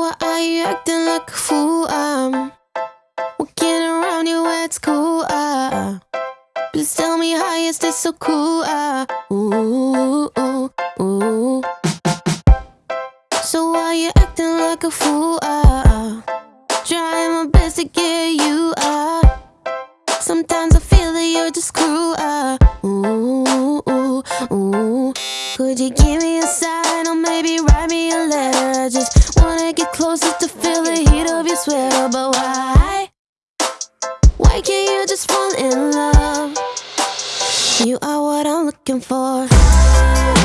Why are you acting like a fool? I'm walking around you it's cool. Uh, please tell me how is this so cool? Uh, ooh, ooh, ooh. So why are you acting like a fool? Uh, trying my best to get you. Uh, sometimes I feel that you're just cruel. Uh, ooh, ooh, ooh. Could you give me a sign or maybe write me a letter? Just get closer to feel the heat of your sweater, but why? Why can't you just fall in love? You are what I'm looking for.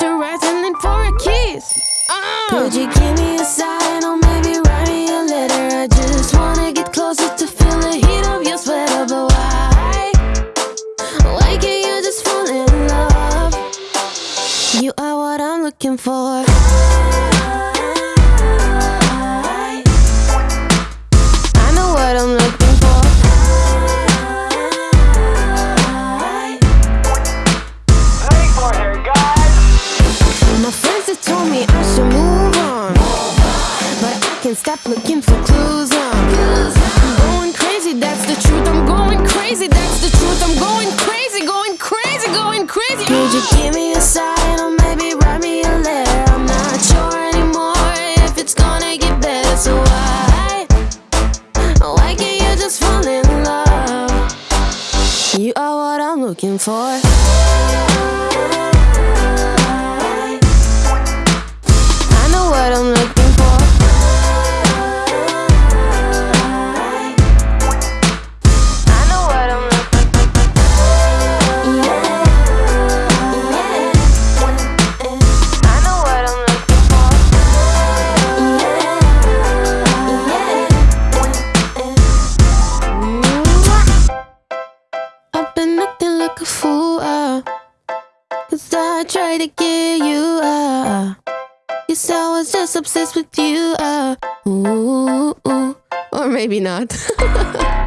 Temperature rising, and for a kiss. Uh. You going crazy. Could you oh. give me a sign or maybe write me a letter? I'm not sure anymore if it's gonna get better. So why, why can't you just fall in love? You are what I'm looking for. Tried to get you ah. Yes, I was just obsessed with you ah. Ooh, ooh. Or maybe not.